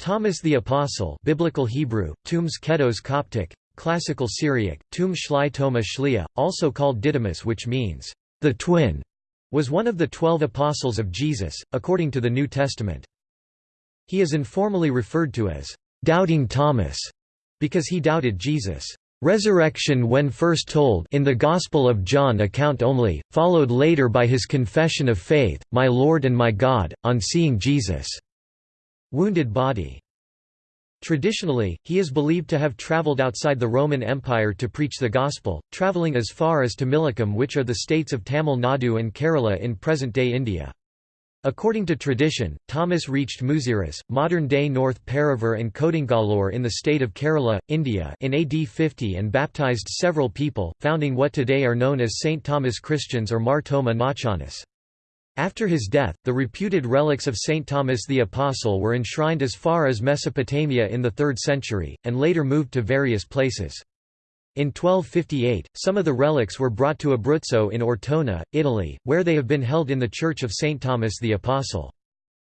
Thomas the Apostle Biblical Hebrew, Tums Kedos Coptic, Classical Syriac, Tum Shlai Toma Shlia, also called Didymus which means, the twin, was one of the twelve apostles of Jesus, according to the New Testament. He is informally referred to as, "...doubting Thomas", because he doubted Jesus' resurrection when first told in the Gospel of John account only, followed later by his confession of faith, My Lord and my God, on seeing Jesus' wounded body. Traditionally, he is believed to have travelled outside the Roman Empire to preach the Gospel, travelling as far as Tamilakam which are the states of Tamil Nadu and Kerala in present-day India. According to tradition, Thomas reached Muziris, modern-day North Paravur and Kodungallur in the state of Kerala, India in AD 50 and baptized several people, founding what today are known as St. Thomas Christians or Mar Thoma Nasranis. After his death, the reputed relics of St. Thomas the Apostle were enshrined as far as Mesopotamia in the 3rd century, and later moved to various places. In 1258, some of the relics were brought to Abruzzo in Ortona, Italy, where they have been held in the Church of St. Thomas the Apostle.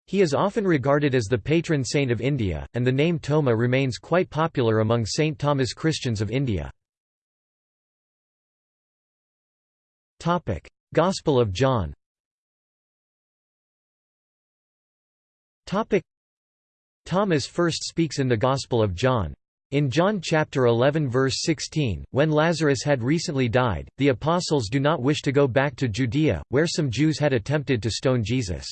He is often regarded as the patron saint of India, and the name Thoma remains quite popular among St. Thomas Christians of India. Gospel of John Thomas first speaks in the Gospel of John. In John chapter 11 verse 16, when Lazarus had recently died, the apostles do not wish to go back to Judea, where some Jews had attempted to stone Jesus.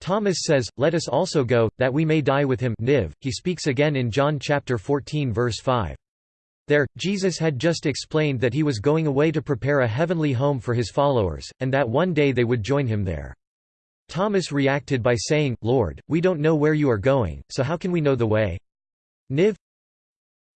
Thomas says, Let us also go, that we may die with him Niv. He speaks again in John chapter 14 verse 5. There, Jesus had just explained that he was going away to prepare a heavenly home for his followers, and that one day they would join him there. Thomas reacted by saying, Lord, we don't know where you are going, so how can we know the way? Niv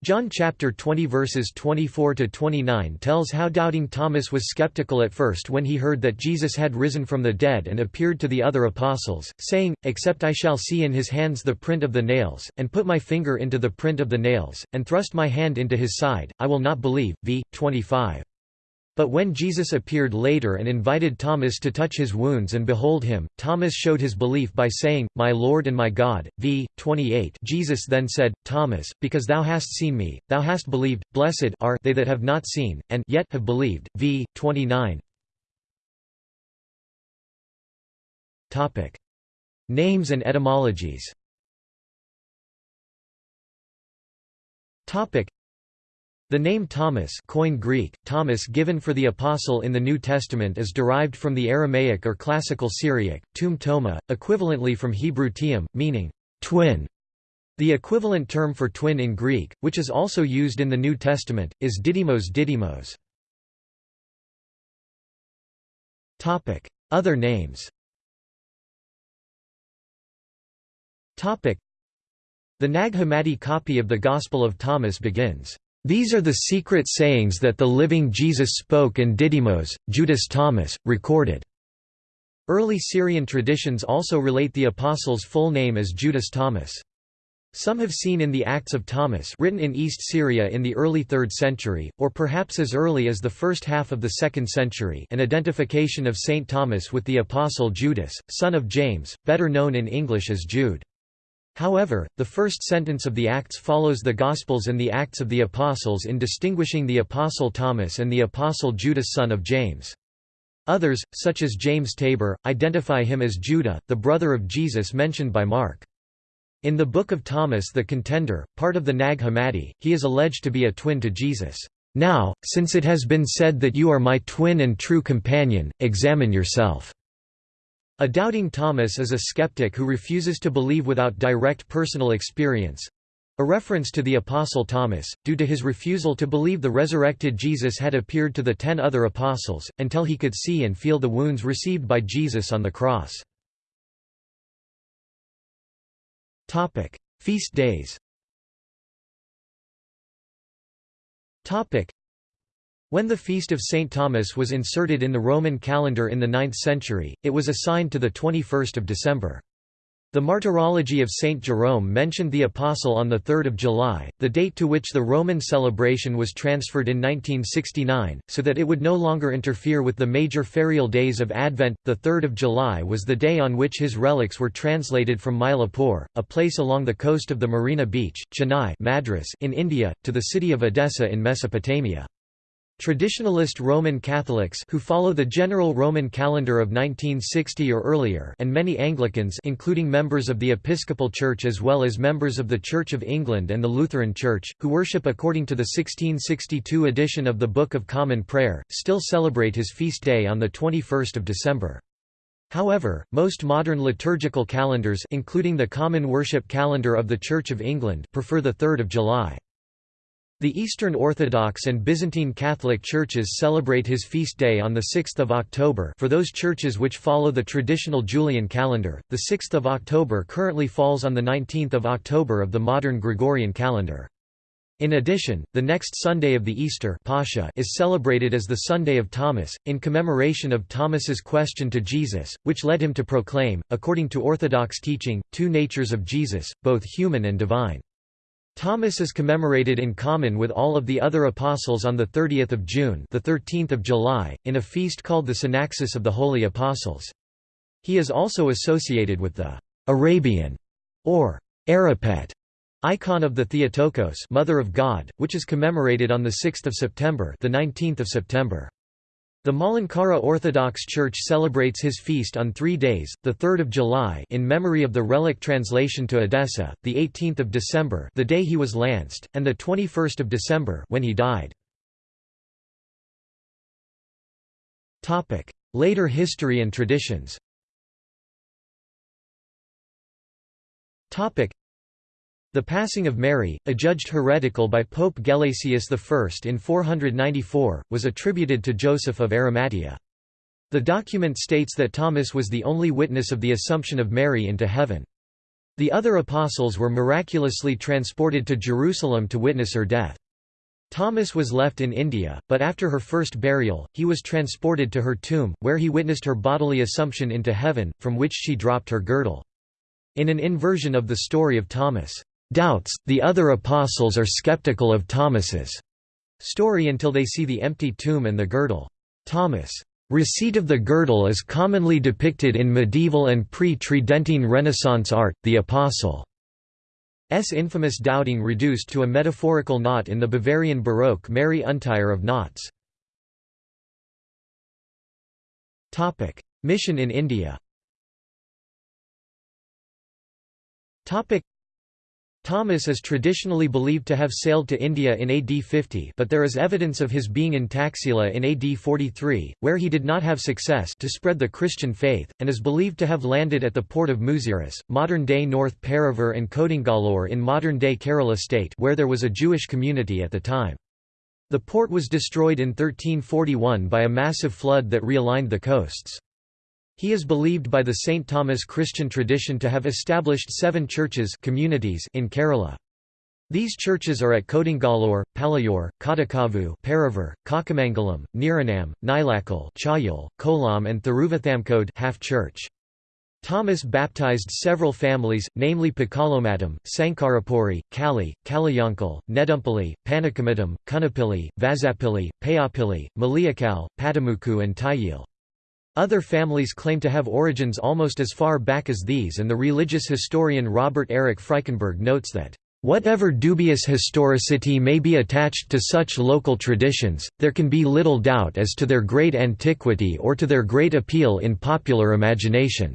John chapter 20 verses 24 to 29 tells how doubting Thomas was skeptical at first when he heard that Jesus had risen from the dead and appeared to the other apostles, saying, Except I shall see in his hands the print of the nails, and put my finger into the print of the nails, and thrust my hand into his side, I will not believe. V. 25. But when Jesus appeared later and invited Thomas to touch his wounds and behold him, Thomas showed his belief by saying, My Lord and my God. V. 28 Jesus then said, Thomas, because thou hast seen me, thou hast believed, blessed are they that have not seen, and yet have believed. V. 29 Names and etymologies the name Thomas Koine Greek, Thomas given for the Apostle in the New Testament is derived from the Aramaic or Classical Syriac, tum toma, equivalently from Hebrew tium, meaning, twin. The equivalent term for twin in Greek, which is also used in the New Testament, is didymos didymos. Other names The Nag Hammadi copy of the Gospel of Thomas begins, these are the secret sayings that the living Jesus spoke and Didymos, Judas Thomas, recorded. Early Syrian traditions also relate the apostle's full name as Judas Thomas. Some have seen in the Acts of Thomas written in East Syria in the early 3rd century, or perhaps as early as the first half of the 2nd century an identification of St. Thomas with the apostle Judas, son of James, better known in English as Jude. However, the first sentence of the Acts follows the Gospels and the Acts of the Apostles in distinguishing the Apostle Thomas and the Apostle Judas son of James. Others, such as James Tabor, identify him as Judah, the brother of Jesus mentioned by Mark. In the Book of Thomas the Contender, part of the Nag Hammadi, he is alleged to be a twin to Jesus. Now, since it has been said that you are my twin and true companion, examine yourself. A doubting Thomas is a skeptic who refuses to believe without direct personal experience. A reference to the Apostle Thomas, due to his refusal to believe the resurrected Jesus had appeared to the ten other apostles, until he could see and feel the wounds received by Jesus on the cross. Feast days when the Feast of St. Thomas was inserted in the Roman calendar in the 9th century, it was assigned to the 21st of December. The Martyrology of Saint Jerome mentioned the Apostle on 3 July, the date to which the Roman celebration was transferred in 1969, so that it would no longer interfere with the major ferial days of Advent. The 3 July was the day on which his relics were translated from Mylapore, a place along the coast of the Marina Beach, Chennai Madras in India, to the city of Edessa in Mesopotamia. Traditionalist Roman Catholics who follow the general Roman calendar of 1960 or earlier and many Anglicans including members of the Episcopal Church as well as members of the Church of England and the Lutheran Church, who worship according to the 1662 edition of the Book of Common Prayer, still celebrate his feast day on 21 December. However, most modern liturgical calendars including the Common Worship Calendar of the Church of England prefer 3 July. The Eastern Orthodox and Byzantine Catholic churches celebrate his feast day on 6 October for those churches which follow the traditional Julian calendar, the 6 October currently falls on 19 October of the modern Gregorian calendar. In addition, the next Sunday of the Easter Pascha is celebrated as the Sunday of Thomas, in commemoration of Thomas's question to Jesus, which led him to proclaim, according to Orthodox teaching, two natures of Jesus, both human and divine. Thomas is commemorated in common with all of the other apostles on the 30th of June, the 13th of July, in a feast called the Synaxis of the Holy Apostles. He is also associated with the Arabian or Arapet icon of the Theotokos, Mother of God, which is commemorated on the 6th of September, the 19th of September. The Malankara Orthodox Church celebrates his feast on three days, 3 July in memory of the relic translation to Edessa, 18 December the day he was lanced, and 21 December when he died. Later history and traditions the passing of Mary, adjudged heretical by Pope Gelasius I in 494, was attributed to Joseph of Arimathea. The document states that Thomas was the only witness of the Assumption of Mary into heaven. The other apostles were miraculously transported to Jerusalem to witness her death. Thomas was left in India, but after her first burial, he was transported to her tomb, where he witnessed her bodily assumption into heaven, from which she dropped her girdle. In an inversion of the story of Thomas' doubts, the other apostles are skeptical of Thomas's story until they see the empty tomb and the girdle. Thomas' receipt of the girdle is commonly depicted in medieval and pre-Tridentine Renaissance art, the Apostle's infamous doubting reduced to a metaphorical knot in the Bavarian Baroque Mary Untier of Knots. Mission in India Thomas is traditionally believed to have sailed to India in AD 50 but there is evidence of his being in Taxila in AD 43, where he did not have success to spread the Christian faith, and is believed to have landed at the port of Muziris, modern-day North Paravur and Kodungallur in modern-day Kerala state where there was a Jewish community at the time. The port was destroyed in 1341 by a massive flood that realigned the coasts. He is believed by the St. Thomas Christian tradition to have established seven churches communities in Kerala. These churches are at Kodungallur, Palayur, Kadakavu, Paravur, Kakamangalam, Niranam, Nilakal, Chayal, Kolam and Thiruvathamkode half church. Thomas baptized several families, namely Pakalomatam, Sankarapuri, Kali, Kalayankal, Nedumpally, Panakamadam, Kunapilli, Vazapilli, Payapilli, Maliakal, Padamuku and Tayil. Other families claim to have origins almost as far back as these and the religious historian Robert Eric Frykenberg notes that, "...whatever dubious historicity may be attached to such local traditions, there can be little doubt as to their great antiquity or to their great appeal in popular imagination."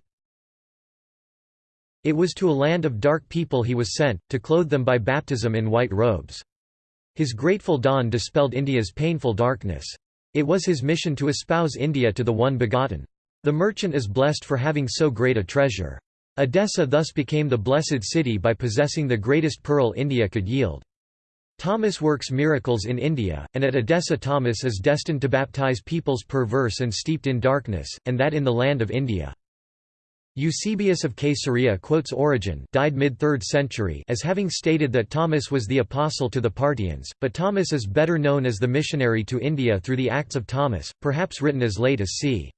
It was to a land of dark people he was sent, to clothe them by baptism in white robes. His grateful dawn dispelled India's painful darkness. It was his mission to espouse India to the One Begotten. The merchant is blessed for having so great a treasure. Edessa thus became the blessed city by possessing the greatest pearl India could yield. Thomas works miracles in India, and at Edessa Thomas is destined to baptize peoples perverse and steeped in darkness, and that in the land of India. Eusebius of Caesarea quotes Origen died mid-3rd century as having stated that Thomas was the apostle to the Parthians, but Thomas is better known as the missionary to India through the Acts of Thomas, perhaps written as late as c.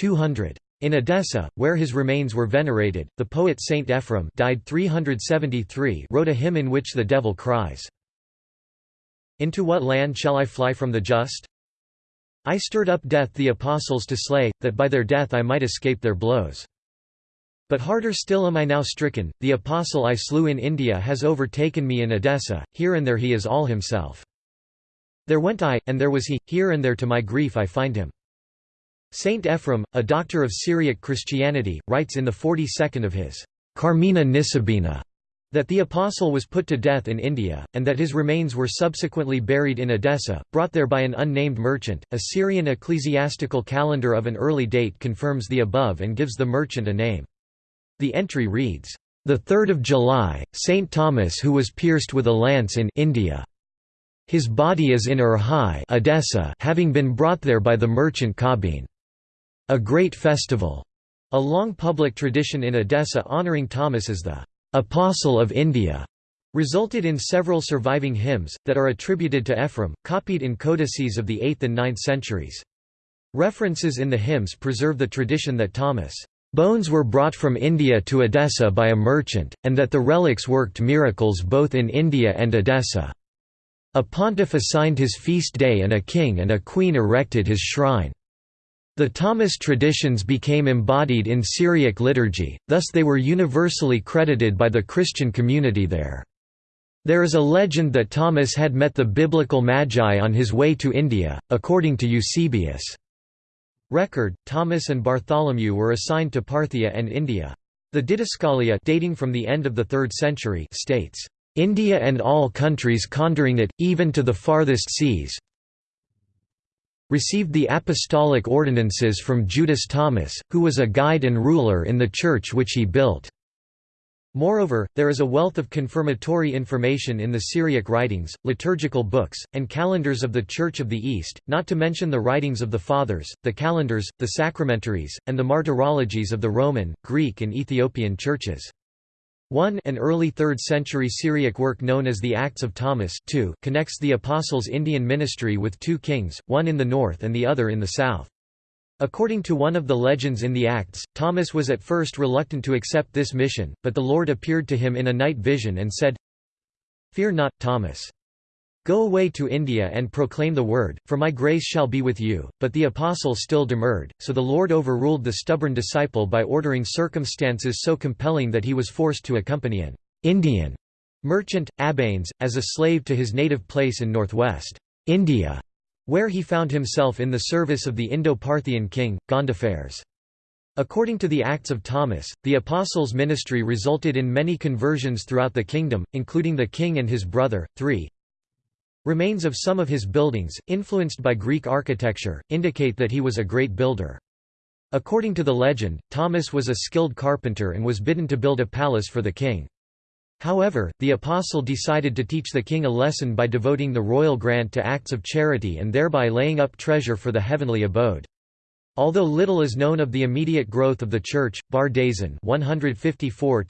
200. In Edessa, where his remains were venerated, the poet Saint Ephrem died 373 wrote a hymn in which the devil cries, Into what land shall I fly from the just? I stirred up death the apostles to slay, that by their death I might escape their blows. But harder still am I now stricken, the apostle I slew in India has overtaken me in Edessa, here and there he is all himself. There went I, and there was he, here and there to my grief I find him. Saint Ephrem, a doctor of Syriac Christianity, writes in the 42nd of his Carmina Nisibina that the apostle was put to death in India, and that his remains were subsequently buried in Edessa, brought there by an unnamed merchant. A Syrian ecclesiastical calendar of an early date confirms the above and gives the merchant a name. The entry reads, "The 3rd of July, Saint Thomas who was pierced with a lance in India. His body is in Urhai, Edessa, having been brought there by the merchant Kabin. A great festival." A long public tradition in Edessa honoring Thomas as the Apostle of India resulted in several surviving hymns, that are attributed to Ephrem, copied in codices of the 8th and 9th centuries. References in the hymns preserve the tradition that Thomas' bones were brought from India to Edessa by a merchant, and that the relics worked miracles both in India and Edessa. A pontiff assigned his feast day and a king and a queen erected his shrine. The Thomas traditions became embodied in Syriac liturgy, thus they were universally credited by the Christian community there. There is a legend that Thomas had met the biblical Magi on his way to India, according to Eusebius. Record, Thomas and Bartholomew were assigned to Parthia and India. The Didascalia dating from the end of the 3rd century states, "...India and all countries conjuring it, even to the farthest seas, received the apostolic ordinances from Judas Thomas, who was a guide and ruler in the church which he built. Moreover, there is a wealth of confirmatory information in the Syriac writings, liturgical books, and calendars of the Church of the East, not to mention the writings of the Fathers, the calendars, the sacramentaries, and the martyrologies of the Roman, Greek and Ethiopian churches. 1 An early 3rd century Syriac work known as the Acts of Thomas 2 connects the Apostles' Indian ministry with two kings, one in the north and the other in the south. According to one of the legends in the Acts, Thomas was at first reluctant to accept this mission, but the Lord appeared to him in a night vision and said, Fear not, Thomas. Go away to India and proclaim the word, for my grace shall be with you. But the apostle still demurred, so the Lord overruled the stubborn disciple by ordering circumstances so compelling that he was forced to accompany an Indian merchant, Abanes, as a slave to his native place in northwest India, where he found himself in the service of the Indo-Parthian king, Gondophares. According to the Acts of Thomas, the apostles' ministry resulted in many conversions throughout the kingdom, including the king and his brother. 3. Remains of some of his buildings, influenced by Greek architecture, indicate that he was a great builder. According to the legend, Thomas was a skilled carpenter and was bidden to build a palace for the king. However, the apostle decided to teach the king a lesson by devoting the royal grant to acts of charity and thereby laying up treasure for the heavenly abode. Although little is known of the immediate growth of the church, Bardaisan 154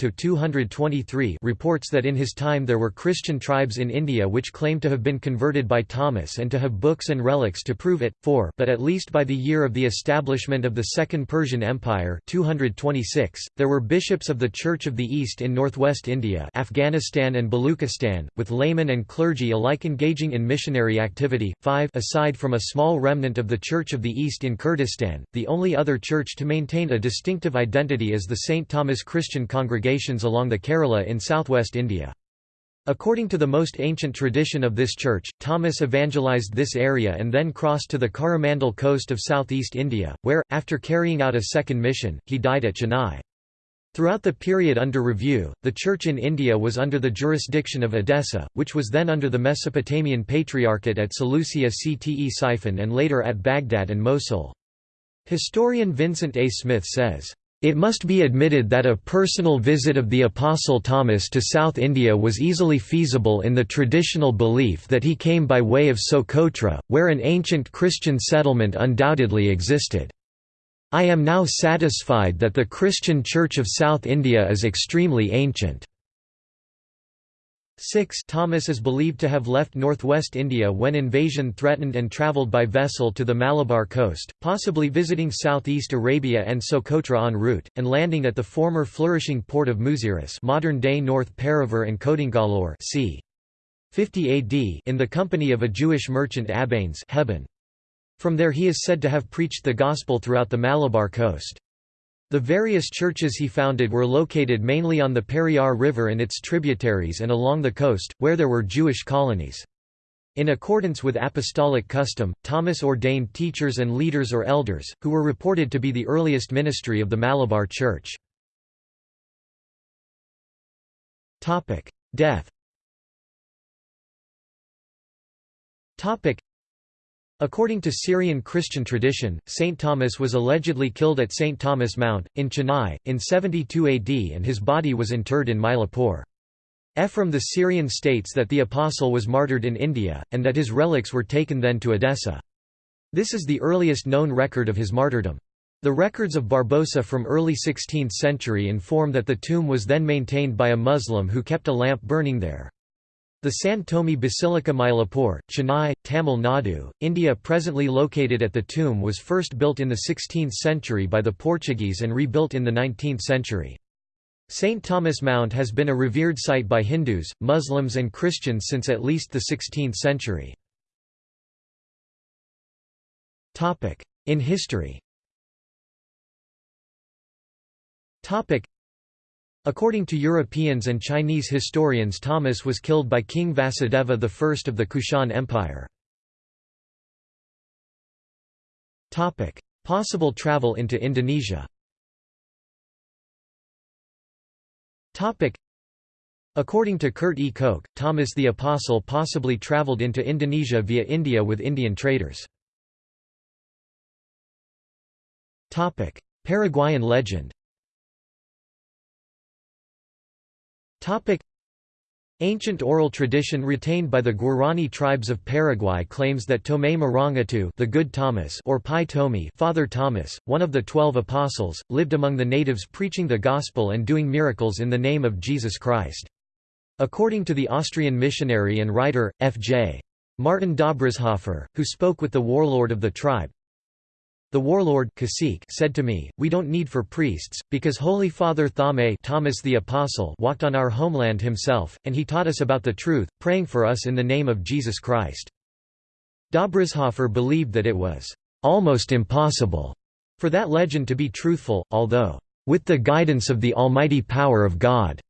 reports that in his time there were Christian tribes in India which claim to have been converted by Thomas and to have books and relics to prove it. 4 But at least by the year of the establishment of the Second Persian Empire 226, there were bishops of the Church of the East in northwest India Afghanistan and Baluchistan, with laymen and clergy alike engaging in missionary activity. 5 Aside from a small remnant of the Church of the East in Kurdistan the only other church to maintain a distinctive identity is the St. Thomas Christian congregations along the Kerala in southwest India. According to the most ancient tradition of this church, Thomas evangelized this area and then crossed to the Coromandel coast of southeast India, where, after carrying out a second mission, he died at Chennai. Throughout the period under review, the Church in India was under the jurisdiction of Edessa, which was then under the Mesopotamian Patriarchate at Seleucia Ctesiphon and later at Baghdad and Mosul. Historian Vincent A. Smith says, it must be admitted that a personal visit of the Apostle Thomas to South India was easily feasible in the traditional belief that he came by way of Socotra, where an ancient Christian settlement undoubtedly existed. I am now satisfied that the Christian Church of South India is extremely ancient. 6 Thomas is believed to have left northwest India when invasion threatened and travelled by vessel to the Malabar coast, possibly visiting southeast Arabia and Socotra en route, and landing at the former flourishing port of Muziris modern-day North Paravur and Kodungallur c. 50 AD in the company of a Jewish merchant Abanes From there he is said to have preached the gospel throughout the Malabar coast. The various churches he founded were located mainly on the Periyar River and its tributaries and along the coast, where there were Jewish colonies. In accordance with apostolic custom, Thomas ordained teachers and leaders or elders, who were reported to be the earliest ministry of the Malabar Church. Death According to Syrian Christian tradition, Saint Thomas was allegedly killed at St. Thomas Mount, in Chennai, in 72 AD and his body was interred in Mylapore. Ephraim the Syrian states that the apostle was martyred in India, and that his relics were taken then to Edessa. This is the earliest known record of his martyrdom. The records of Barbosa from early 16th century inform that the tomb was then maintained by a Muslim who kept a lamp burning there. The San Thome Basilica Mylapore, Chennai, Tamil Nadu, India presently located at the tomb was first built in the 16th century by the Portuguese and rebuilt in the 19th century. St. Thomas Mount has been a revered site by Hindus, Muslims and Christians since at least the 16th century. In history According to Europeans and Chinese historians Thomas was killed by King Vasudeva I of the Kushan Empire. Possible travel into Indonesia According to Kurt E. Koch, Thomas the Apostle possibly traveled into Indonesia via India with Indian traders. Paraguayan legend Ancient oral tradition retained by the Guarani tribes of Paraguay claims that Tomé Marangatu the Good Thomas or Pai Tomi Father Thomas, one of the Twelve Apostles, lived among the natives preaching the Gospel and doing miracles in the name of Jesus Christ. According to the Austrian missionary and writer, F.J. Martin Dobrizhoffer, who spoke with the warlord of the tribe, the warlord said to me, We don't need for priests, because Holy Father Thame Thomas the Apostle walked on our homeland himself, and he taught us about the truth, praying for us in the name of Jesus Christ. Dobrizhoffer believed that it was almost impossible for that legend to be truthful, although, with the guidance of the almighty power of God,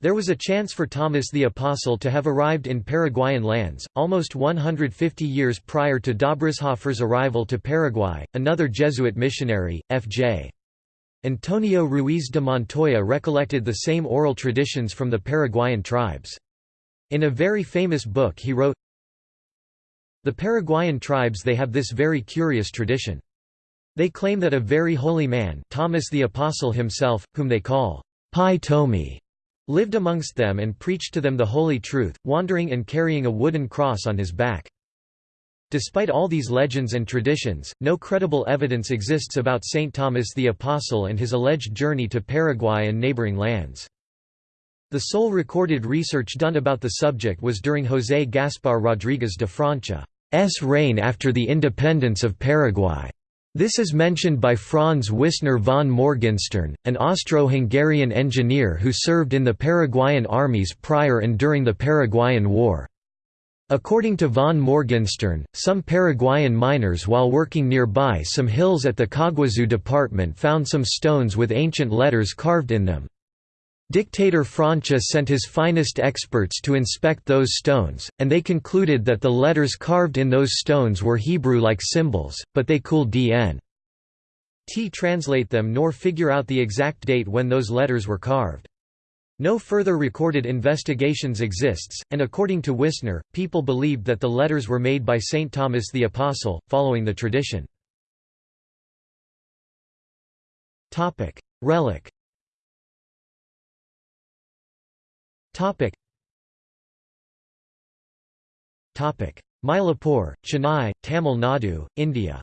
there was a chance for Thomas the Apostle to have arrived in Paraguayan lands, almost 150 years prior to Dobrizhoffer's arrival to Paraguay. Another Jesuit missionary, F.J. Antonio Ruiz de Montoya recollected the same oral traditions from the Paraguayan tribes. In a very famous book he wrote, The Paraguayan tribes they have this very curious tradition. They claim that a very holy man Thomas the Apostle himself, whom they call Pai Tomi, lived amongst them and preached to them the holy truth, wandering and carrying a wooden cross on his back. Despite all these legends and traditions, no credible evidence exists about St. Thomas the Apostle and his alleged journey to Paraguay and neighboring lands. The sole recorded research done about the subject was during José Gaspar Rodríguez de Francia's reign after the independence of Paraguay. This is mentioned by Franz Wisner von Morgenstern, an Austro-Hungarian engineer who served in the Paraguayan armies prior and during the Paraguayan War. According to von Morgenstern, some Paraguayan miners while working nearby some hills at the Caguazu department found some stones with ancient letters carved in them. Dictator Francia sent his finest experts to inspect those stones, and they concluded that the letters carved in those stones were Hebrew-like symbols, but they could dn. T translate them nor figure out the exact date when those letters were carved. No further recorded investigations exists, and according to Wisner, people believed that the letters were made by St. Thomas the Apostle, following the tradition. Relic Topic. Topic. Mylapore, Chennai, Tamil Nadu, India.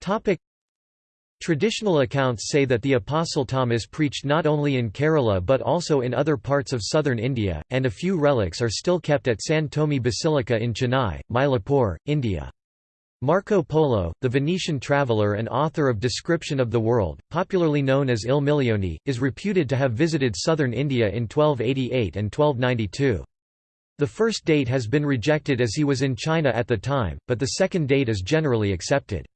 Topic. Traditional accounts say that the Apostle Thomas preached not only in Kerala but also in other parts of southern India, and a few relics are still kept at San Thome Basilica in Chennai, Mylapore, India. Marco Polo, the Venetian traveller and author of Description of the World, popularly known as Il Milione, is reputed to have visited southern India in 1288 and 1292. The first date has been rejected as he was in China at the time, but the second date is generally accepted.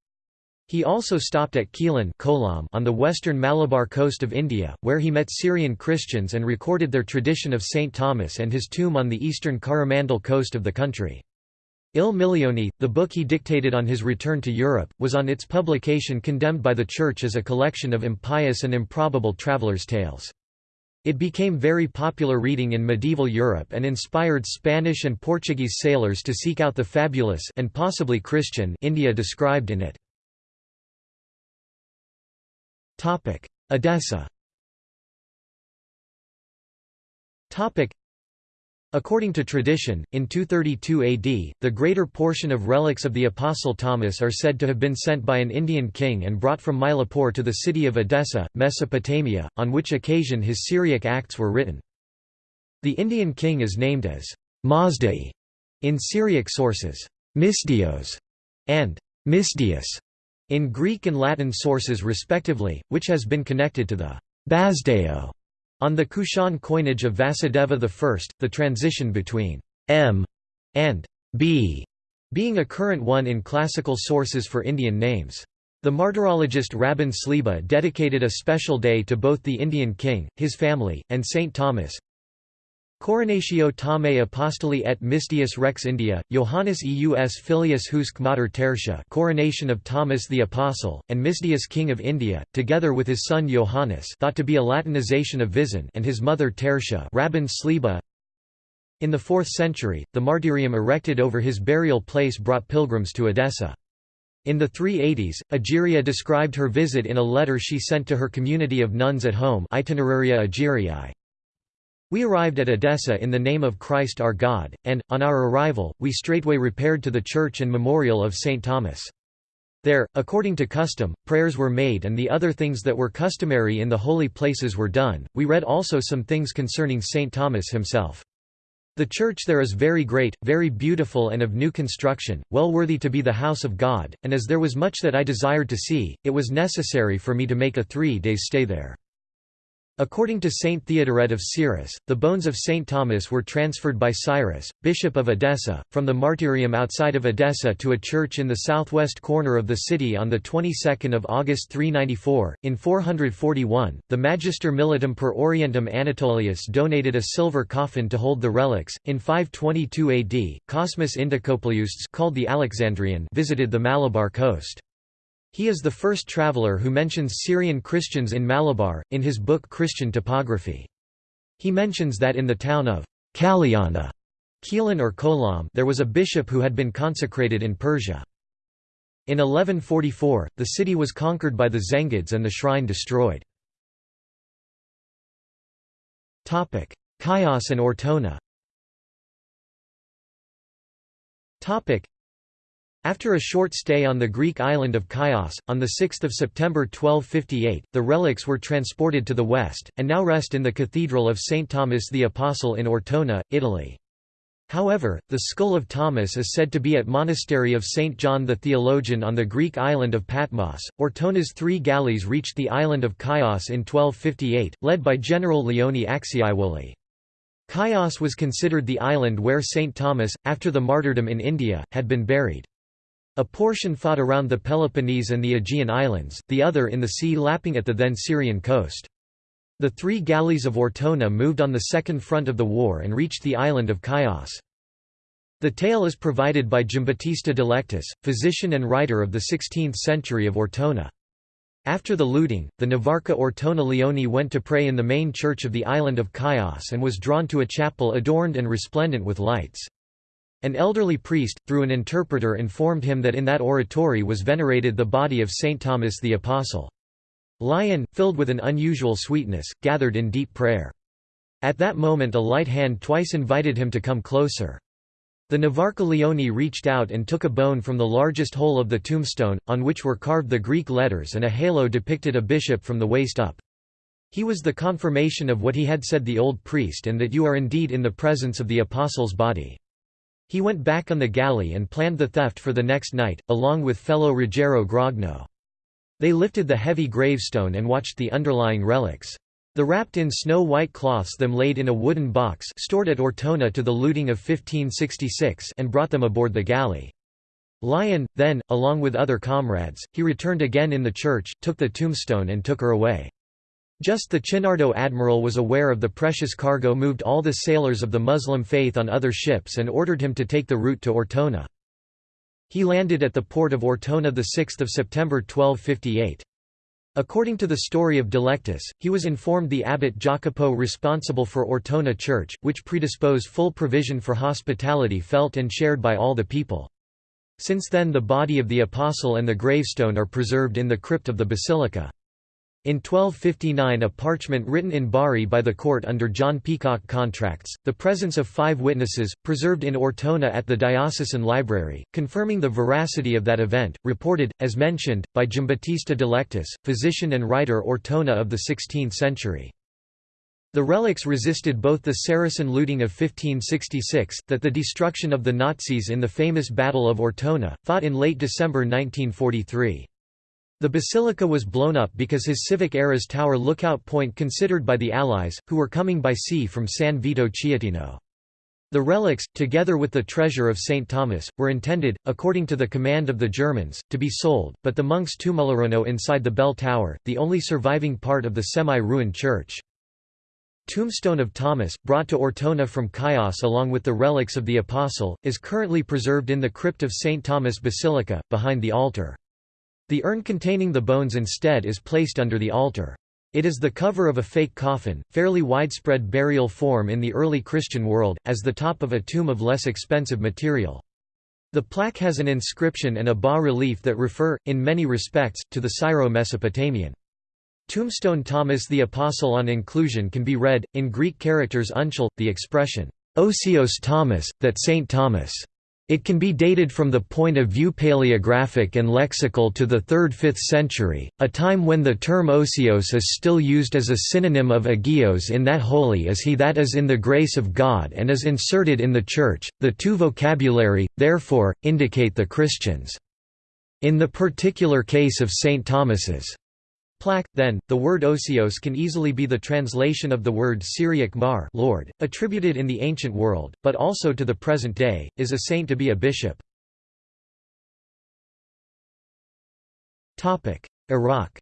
He also stopped at Quilon on the western Malabar coast of India, where he met Syrian Christians and recorded their tradition of St. Thomas and his tomb on the eastern Coromandel coast of the country. Il Milione, the book he dictated on his return to Europe, was on its publication condemned by the Church as a collection of impious and improbable travelers' tales. It became very popular reading in medieval Europe and inspired Spanish and Portuguese sailors to seek out the fabulous and possibly Christian India described in it. Edessa According to tradition, in 232 AD, the greater portion of relics of the Apostle Thomas are said to have been sent by an Indian king and brought from Mylapore to the city of Edessa, Mesopotamia, on which occasion his Syriac Acts were written. The Indian king is named as Mazdai in Syriac sources, Mystios, and Mystius in Greek and Latin sources respectively, which has been connected to the Bazdeo on the Kushan coinage of Vasudeva I, the transition between m and b being a current one in classical sources for Indian names. The martyrologist Rabban Sliba dedicated a special day to both the Indian king, his family, and Saint Thomas, Coronatio Thame Apostoli et Mystius Rex India, Johannes Eus Filius Husc Mater Tertia coronation of Thomas the Apostle, and Mystius King of India, together with his son Johannes thought to be a Latinization of Visin and his mother Tertia Rabban Sliba. In the 4th century, the martyrium erected over his burial place brought pilgrims to Edessa. In the 380s, Egeria described her visit in a letter she sent to her community of nuns at home Itineraria Egeriae. We arrived at Edessa in the name of Christ our God, and, on our arrival, we straightway repaired to the church and memorial of St. Thomas. There, according to custom, prayers were made and the other things that were customary in the holy places were done. We read also some things concerning St. Thomas himself. The church there is very great, very beautiful and of new construction, well worthy to be the house of God, and as there was much that I desired to see, it was necessary for me to make a three days stay there. According to Saint Theodoret of Cyrus, the bones of Saint Thomas were transferred by Cyrus, bishop of Edessa, from the martyrium outside of Edessa to a church in the southwest corner of the city on the 22nd of August 394. In 441, the Magister Militum per Orientem Anatolius donated a silver coffin to hold the relics. In 522 AD, Cosmas Indicopleustes, called the Alexandrian, visited the Malabar coast. He is the first traveller who mentions Syrian Christians in Malabar, in his book Christian Topography. He mentions that in the town of Kalyana Quilon or Kolam there was a bishop who had been consecrated in Persia. In 1144, the city was conquered by the Zengids and the shrine destroyed. Chios and Ortona after a short stay on the Greek island of Chios, on 6 September 1258, the relics were transported to the west, and now rest in the Cathedral of St. Thomas the Apostle in Ortona, Italy. However, the skull of Thomas is said to be at monastery of St. John the Theologian on the Greek island of Patmos. Ortona's three galleys reached the island of Chios in 1258, led by General Leone Acciaiuoli. Chios was considered the island where St. Thomas, after the martyrdom in India, had been buried. A portion fought around the Peloponnese and the Aegean Islands, the other in the sea lapping at the then Syrian coast. The three galleys of Ortona moved on the second front of the war and reached the island of Chios. The tale is provided by Giambattista De Lectis, physician and writer of the 16th century of Ortona. After the looting, the Navarca Ortona Leone went to pray in the main church of the island of Chios and was drawn to a chapel adorned and resplendent with lights. An elderly priest, through an interpreter informed him that in that oratory was venerated the body of Saint Thomas the Apostle. Lion, filled with an unusual sweetness, gathered in deep prayer. At that moment a light hand twice invited him to come closer. The Navarca Leoni reached out and took a bone from the largest hole of the tombstone, on which were carved the Greek letters and a halo depicted a bishop from the waist up. He was the confirmation of what he had said the old priest and that you are indeed in the presence of the apostle's body. He went back on the galley and planned the theft for the next night, along with fellow Ruggiero Grogno. They lifted the heavy gravestone and watched the underlying relics. The wrapped in snow-white cloths them laid in a wooden box stored at Ortona to the looting of 1566 and brought them aboard the galley. Lyon, then, along with other comrades, he returned again in the church, took the tombstone and took her away. Just the Chinardo admiral was aware of the precious cargo moved all the sailors of the Muslim faith on other ships and ordered him to take the route to Ortona. He landed at the port of Ortona 6 September 1258. According to the story of De Lectis, he was informed the abbot Jacopo responsible for Ortona Church, which predispose full provision for hospitality felt and shared by all the people. Since then the body of the apostle and the gravestone are preserved in the crypt of the basilica. In 1259 a parchment written in Bari by the court under John Peacock contracts, the presence of five witnesses, preserved in Ortona at the diocesan library, confirming the veracity of that event, reported, as mentioned, by Giambattista De Lectis, physician and writer Ortona of the 16th century. The relics resisted both the Saracen looting of 1566, that the destruction of the Nazis in the famous Battle of Ortona, fought in late December 1943. The basilica was blown up because his civic era's tower lookout point considered by the Allies, who were coming by sea from San Vito Chietino. The relics, together with the treasure of St. Thomas, were intended, according to the command of the Germans, to be sold, but the monks tumularono inside the bell tower, the only surviving part of the semi-ruined church. Tombstone of Thomas, brought to Ortona from Chios along with the relics of the Apostle, is currently preserved in the crypt of St. Thomas Basilica, behind the altar. The urn containing the bones instead is placed under the altar. It is the cover of a fake coffin, fairly widespread burial form in the early Christian world, as the top of a tomb of less expensive material. The plaque has an inscription and a bas-relief that refer, in many respects, to the Syro-Mesopotamian. Tombstone Thomas the Apostle on inclusion can be read, in Greek characters uncial, the expression, Osios Thomas, that Saint Thomas it can be dated from the point of view paleographic and lexical to the 3rd–5th century, a time when the term osios is still used as a synonym of agios in that holy is he that is in the grace of God and is inserted in the Church. The two vocabulary, therefore, indicate the Christians. In the particular case of St. Thomas's Plaque, then, the word osios can easily be the translation of the word Syriac mar Lord, attributed in the ancient world, but also to the present day, is a saint to be a bishop. Iraq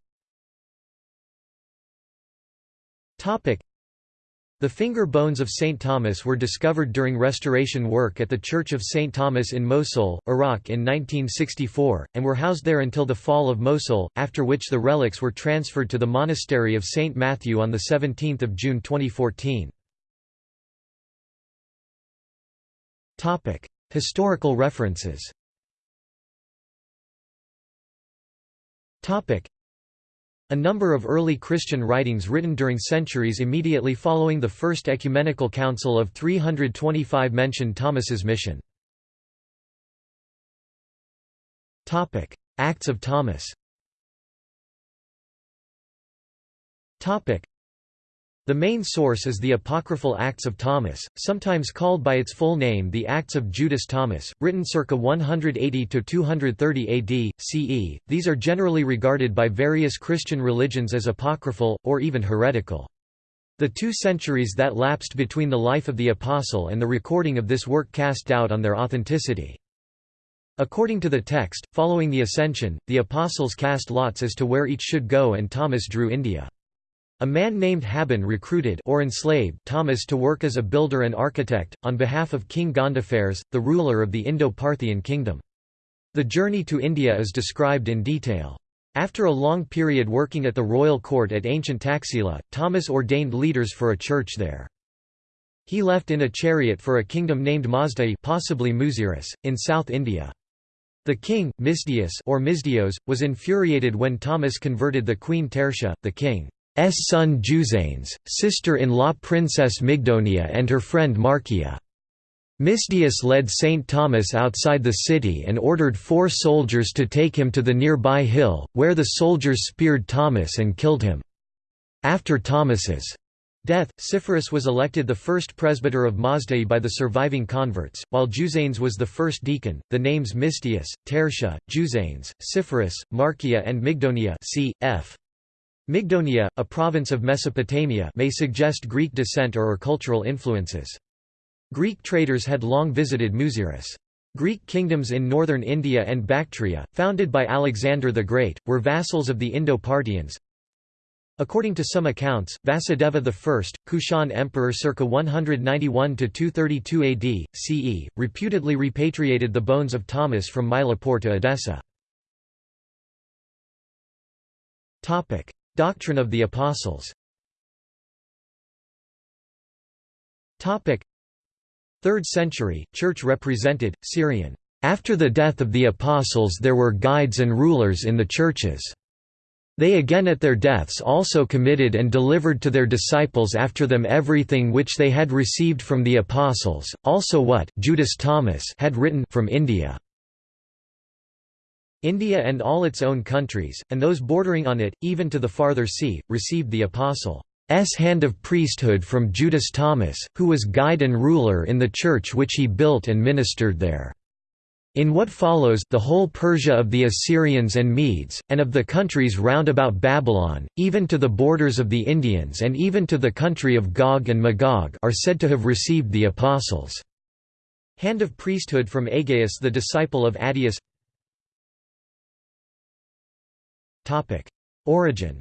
the finger bones of St. Thomas were discovered during restoration work at the Church of St. Thomas in Mosul, Iraq in 1964, and were housed there until the fall of Mosul, after which the relics were transferred to the monastery of St. Matthew on 17 June 2014. Historical references a number of early Christian writings written during centuries immediately following the First Ecumenical Council of 325 mention Thomas's mission. Acts of Thomas the main source is the apocryphal Acts of Thomas, sometimes called by its full name the Acts of Judas Thomas, written circa 180–230 AD, CE. These are generally regarded by various Christian religions as apocryphal, or even heretical. The two centuries that lapsed between the life of the Apostle and the recording of this work cast doubt on their authenticity. According to the text, following the Ascension, the Apostles cast lots as to where each should go and Thomas drew India. A man named Habon recruited or enslaved Thomas to work as a builder and architect, on behalf of King Gondophares, the ruler of the Indo-Parthian kingdom. The journey to India is described in detail. After a long period working at the royal court at ancient Taxila, Thomas ordained leaders for a church there. He left in a chariot for a kingdom named Mazdai possibly Muziris, in South India. The king, Misdius or Misdios, was infuriated when Thomas converted the queen Tertia, the king. S son Juzanes, sister-in-law Princess Mygdonia and her friend Markia. Mystius led St. Thomas outside the city and ordered four soldiers to take him to the nearby hill, where the soldiers speared Thomas and killed him. After Thomas's death, Cyphorus was elected the first presbyter of Mazdai by the surviving converts, while Juzanes was the first deacon. The names Mystius, Tertia, Juzanes, Cyphorus, Markia, and Mygdonia cf. Mygdonia, a province of Mesopotamia may suggest Greek descent or, or cultural influences. Greek traders had long visited Muziris. Greek kingdoms in northern India and Bactria, founded by Alexander the Great, were vassals of the Indo-Parthians. According to some accounts, Vasudeva I, Kushan emperor circa 191–232 AD, CE, reputedly repatriated the bones of Thomas from Mylapore to Edessa. Doctrine of the Apostles Topic 3rd century, Church represented, Syrian. After the death of the Apostles there were guides and rulers in the churches. They again at their deaths also committed and delivered to their disciples after them everything which they had received from the Apostles, also what Judas Thomas had written from India. India and all its own countries, and those bordering on it, even to the farther sea, received the Apostle's hand of priesthood from Judas Thomas, who was guide and ruler in the church which he built and ministered there. In what follows the whole Persia of the Assyrians and Medes, and of the countries round about Babylon, even to the borders of the Indians and even to the country of Gog and Magog are said to have received the apostles. Hand of priesthood from Aggeus the disciple of Addaeus Origen.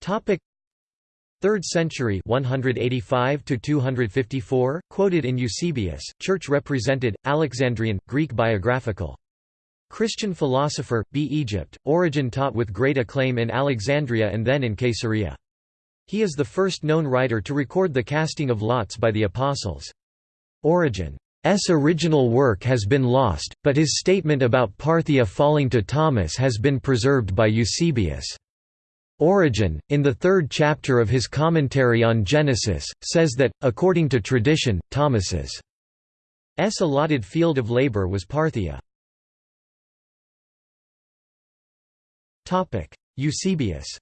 Topic. 3rd century 185 to 254 quoted in Eusebius church represented Alexandrian Greek biographical. Christian philosopher B. Egypt Origen taught with great acclaim in Alexandria and then in Caesarea. He is the first known writer to record the casting of lots by the apostles Origen's original work has been lost but his statement about Parthia falling to Thomas has been preserved by Eusebius. Origen, in the third chapter of his commentary on Genesis, says that, according to tradition, Thomas's S allotted field of labor was Parthia. Eusebius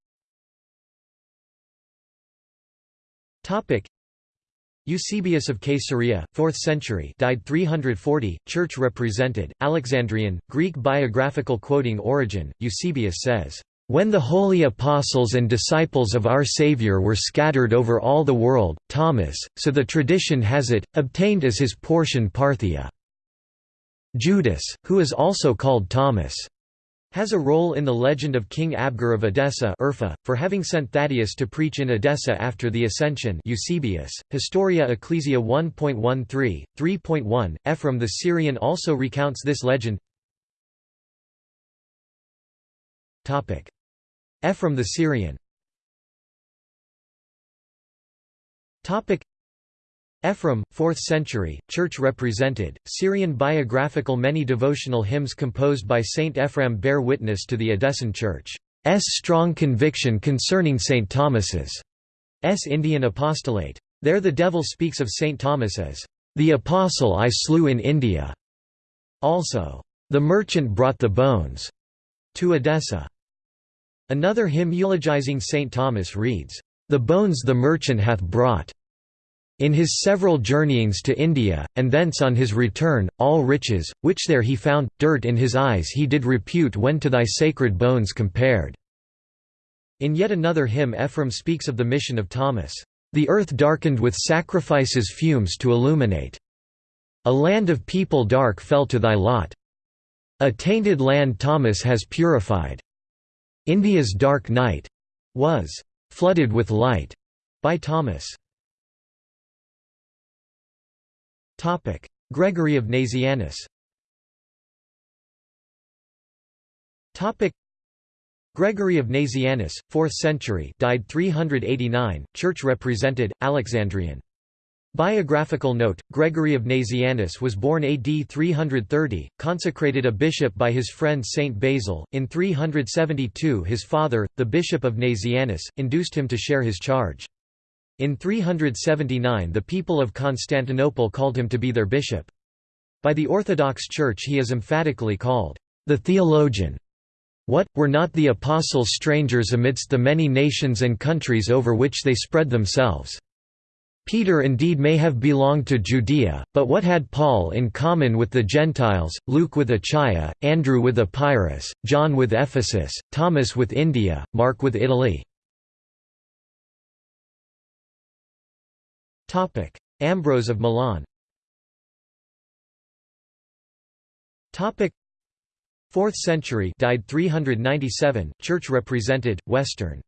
Eusebius of Caesarea, 4th century died 340, church represented, Alexandrian, Greek biographical quoting Origen, Eusebius says, when the holy apostles and disciples of our Savior were scattered over all the world, Thomas, so the tradition has it, obtained as his portion Parthia. Judas, who is also called Thomas, has a role in the legend of King Abgar of Edessa Urfa, for having sent Thaddeus to preach in Edessa after the Ascension Eusebius, Historia Ecclesia 1.13, 3.1, Ephraim the Syrian also recounts this legend. Ephraim the Syrian Ephraim, 4th century, church represented, Syrian biographical Many devotional hymns composed by Saint Ephraim bear witness to the Edessan Church's strong conviction concerning Saint Thomas's S. Indian apostolate. There the devil speaks of Saint Thomas as, "...the apostle I slew in India." Also, "...the merchant brought the bones," to Edessa. Another hymn eulogizing St. Thomas reads, "'The bones the merchant hath brought' in his several journeyings to India, and thence on his return, all riches, which there he found, dirt in his eyes he did repute when to thy sacred bones compared." In yet another hymn Ephraim speaks of the mission of Thomas, "...the earth darkened with sacrifices fumes to illuminate. A land of people dark fell to thy lot. A tainted land Thomas has purified. India's Dark Night was flooded with light by Thomas. Gregory of Nazianzus. Topic: Gregory of Nazianzus, 4th century, died 389, church represented, Alexandrian. Biographical note, Gregory of Nazianzus was born AD 330, consecrated a bishop by his friend Saint Basil. In 372 his father, the bishop of Nazianzus, induced him to share his charge. In 379 the people of Constantinople called him to be their bishop. By the Orthodox Church he is emphatically called, "...the theologian." What, were not the apostles strangers amidst the many nations and countries over which they spread themselves? Peter indeed may have belonged to Judea, but what had Paul in common with the Gentiles, Luke with Achaia, Andrew with Epirus, John with Ephesus, Thomas with India, Mark with Italy? Ambrose of Milan Topic 4th century died 397, church represented, Western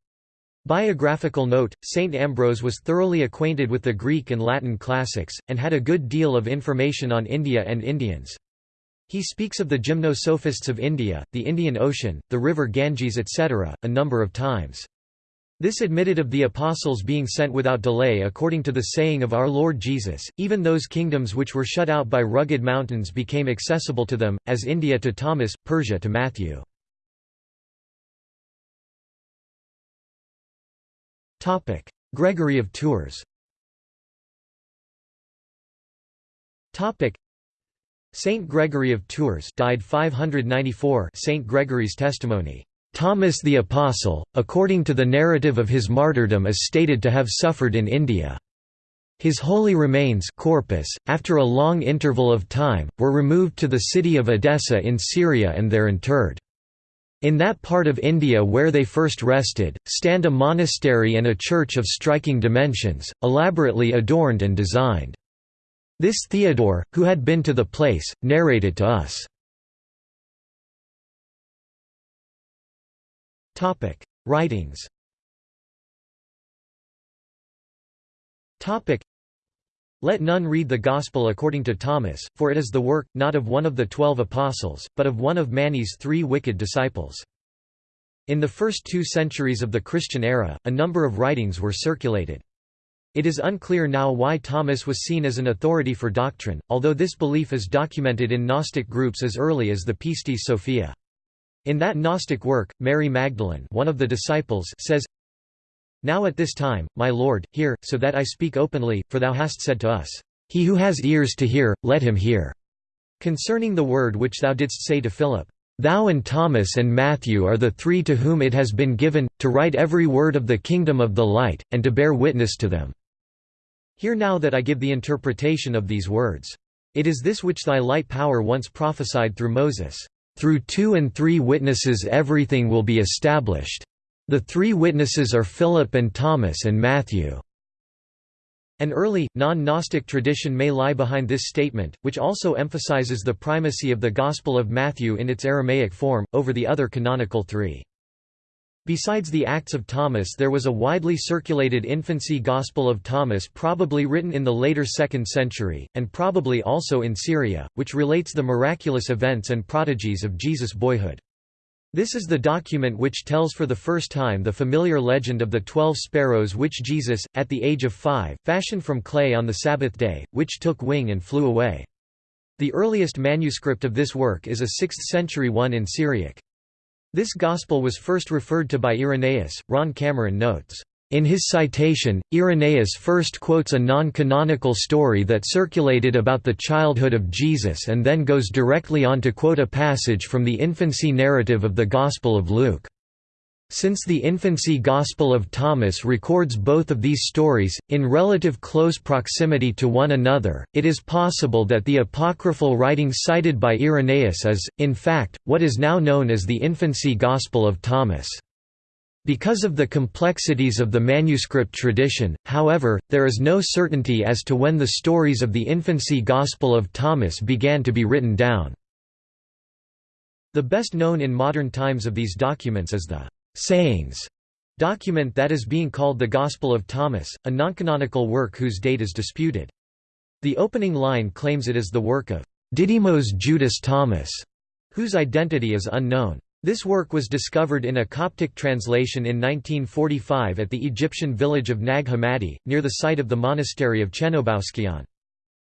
Biographical note, St. Ambrose was thoroughly acquainted with the Greek and Latin classics, and had a good deal of information on India and Indians. He speaks of the gymnosophists of India, the Indian Ocean, the river Ganges etc., a number of times. This admitted of the apostles being sent without delay according to the saying of our Lord Jesus, even those kingdoms which were shut out by rugged mountains became accessible to them, as India to Thomas, Persia to Matthew. Gregory of Tours Saint Gregory of Tours died 594 Saint Gregory's testimony Thomas the Apostle, according to the narrative of his martyrdom is stated to have suffered in India. His holy remains corpus, after a long interval of time, were removed to the city of Edessa in Syria and there interred. In that part of India where they first rested, stand a monastery and a church of striking dimensions, elaborately adorned and designed. This Theodore, who had been to the place, narrated to us. Writings let none read the Gospel according to Thomas, for it is the work, not of one of the twelve apostles, but of one of Mani's three wicked disciples. In the first two centuries of the Christian era, a number of writings were circulated. It is unclear now why Thomas was seen as an authority for doctrine, although this belief is documented in Gnostic groups as early as the Pistis Sophia. In that Gnostic work, Mary Magdalene one of the disciples says, now at this time, my Lord, hear, so that I speak openly, for thou hast said to us, He who has ears to hear, let him hear. Concerning the word which thou didst say to Philip, Thou and Thomas and Matthew are the three to whom it has been given, to write every word of the kingdom of the light, and to bear witness to them. Hear now that I give the interpretation of these words. It is this which thy light power once prophesied through Moses. Through two and three witnesses everything will be established. The three witnesses are Philip and Thomas and Matthew. An early, non-Gnostic tradition may lie behind this statement, which also emphasizes the primacy of the Gospel of Matthew in its Aramaic form, over the other canonical three. Besides the Acts of Thomas there was a widely circulated infancy Gospel of Thomas probably written in the later 2nd century, and probably also in Syria, which relates the miraculous events and prodigies of Jesus' boyhood. This is the document which tells for the first time the familiar legend of the twelve sparrows which Jesus, at the age of five, fashioned from clay on the Sabbath day, which took wing and flew away. The earliest manuscript of this work is a 6th-century one in Syriac. This gospel was first referred to by Irenaeus, Ron Cameron notes. In his citation, Irenaeus first quotes a non-canonical story that circulated about the childhood of Jesus and then goes directly on to quote a passage from the infancy narrative of the Gospel of Luke. Since the infancy Gospel of Thomas records both of these stories, in relative close proximity to one another, it is possible that the apocryphal writing cited by Irenaeus is, in fact, what is now known as the infancy Gospel of Thomas. Because of the complexities of the manuscript tradition, however, there is no certainty as to when the stories of the infancy Gospel of Thomas began to be written down. The best known in modern times of these documents is the «sayings» document that is being called the Gospel of Thomas, a noncanonical work whose date is disputed. The opening line claims it is the work of «Didymos Judas Thomas», whose identity is unknown. This work was discovered in a Coptic translation in 1945 at the Egyptian village of Nag Hammadi, near the site of the monastery of Chenobouskion.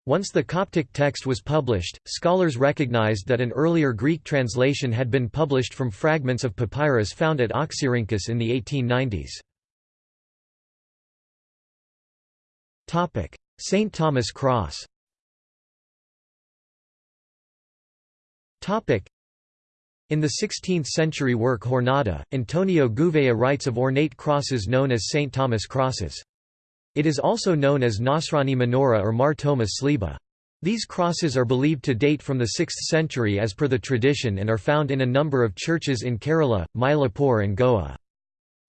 Once the Coptic text was published, scholars recognized that an earlier Greek translation had been published from fragments of papyrus found at Oxyrhynchus in the 1890s. St. Thomas Cross in the 16th-century work Jornada, Antonio Gouveia writes of ornate crosses known as St. Thomas crosses. It is also known as Nasrani menorah or Mar Thoma sliba. These crosses are believed to date from the 6th century as per the tradition and are found in a number of churches in Kerala, Mylapore and Goa.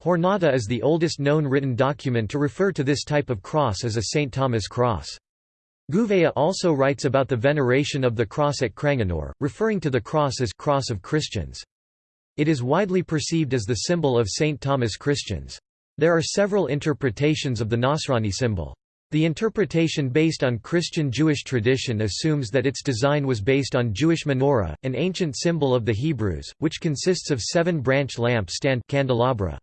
Jornada is the oldest known written document to refer to this type of cross as a St. Thomas cross. Gouveia also writes about the veneration of the cross at Cranganore, referring to the cross as «cross of Christians». It is widely perceived as the symbol of St. Thomas Christians. There are several interpretations of the Nasrani symbol. The interpretation based on Christian Jewish tradition assumes that its design was based on Jewish menorah, an ancient symbol of the Hebrews, which consists of seven-branch lamp stand candelabra.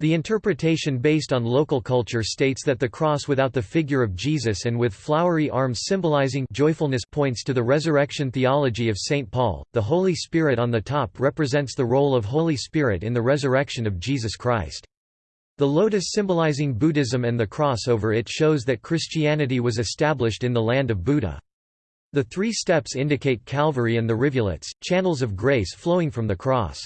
The interpretation based on local culture states that the cross without the figure of Jesus and with flowery arms symbolizing joyfulness points to the resurrection theology of St. Paul. The Holy Spirit on the top represents the role of Holy Spirit in the resurrection of Jesus Christ. The lotus symbolizing Buddhism and the cross over it shows that Christianity was established in the land of Buddha. The three steps indicate Calvary and the rivulets, channels of grace flowing from the cross.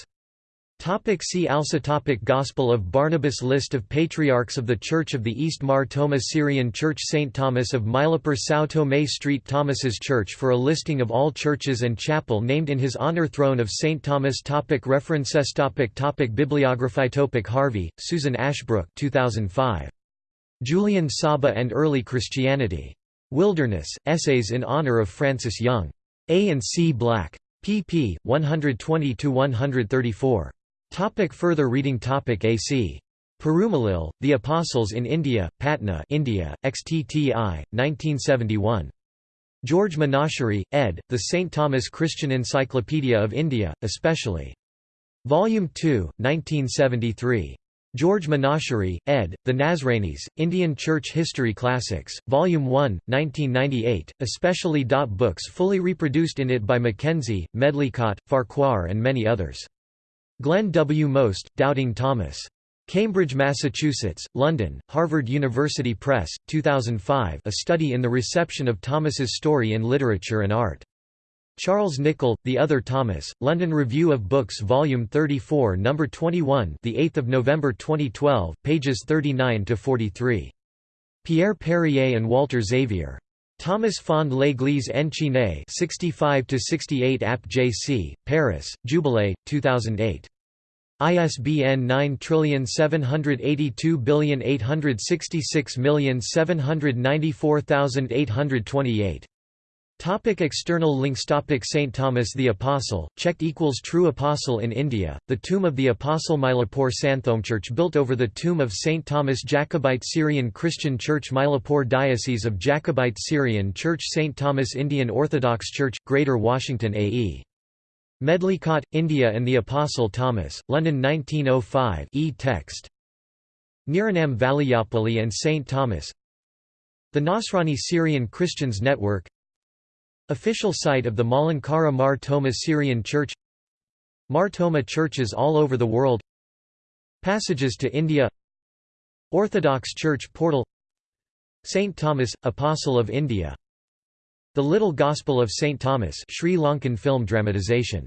Topic see also topic Gospel of Barnabas List of Patriarchs of the Church of the East Mar Thoma Syrian Church St. Thomas of Mylapore São Tomé Street Thomas's Church for a listing of all churches and chapel named in his honor Throne of St. Thomas topic References topic topic Bibliography topic Harvey, Susan Ashbrook 2005. Julian Saba and Early Christianity. Wilderness, Essays in Honor of Frances Young. A and C Black. pp. 120–134. Topic further reading Topic AC. Perumalil, The Apostles in India, Patna India, XTTI, 1971. George Menachery, ed., The St. Thomas Christian Encyclopedia of India, especially. Volume 2, 1973. George Menachery, ed., The Nazranis, Indian Church History Classics, Volume 1, 1998, especially. Books fully reproduced in it by Mackenzie, Medlicott, Farquhar and many others. Glenn W. Most, Doubting Thomas. Cambridge, Massachusetts, London, Harvard University Press, 2005 A Study in the Reception of Thomas's Story in Literature and Art. Charles Nicholl, The Other Thomas, London Review of Books Volume 34 No. 21 the 8th of November 2012, pages 39–43. Pierre Perrier and Walter Xavier. Thomas Fond l'Église Enchaînée 65–68 App JC, Paris, Jubilee, 2008. ISBN 9782866794828. Topic external links Topic St. Thomas the Apostle, checked equals True Apostle in India, the tomb of the Apostle Mylapore Santhom Church built over the tomb of St. Thomas Jacobite Syrian Christian Church Mylapore Diocese of Jacobite Syrian Church St. Thomas Indian Orthodox Church, Greater Washington AE. Medlicott, India and the Apostle Thomas, London 1905 e-text. Niranam Valayapalli and St. Thomas The Nasrani Syrian Christians Network Official site of the Malankara Mar Thoma Syrian Church. Mar Thoma churches all over the world. Passages to India. Orthodox Church portal. Saint Thomas, Apostle of India. The Little Gospel of Saint Thomas Sri Lankan film dramatization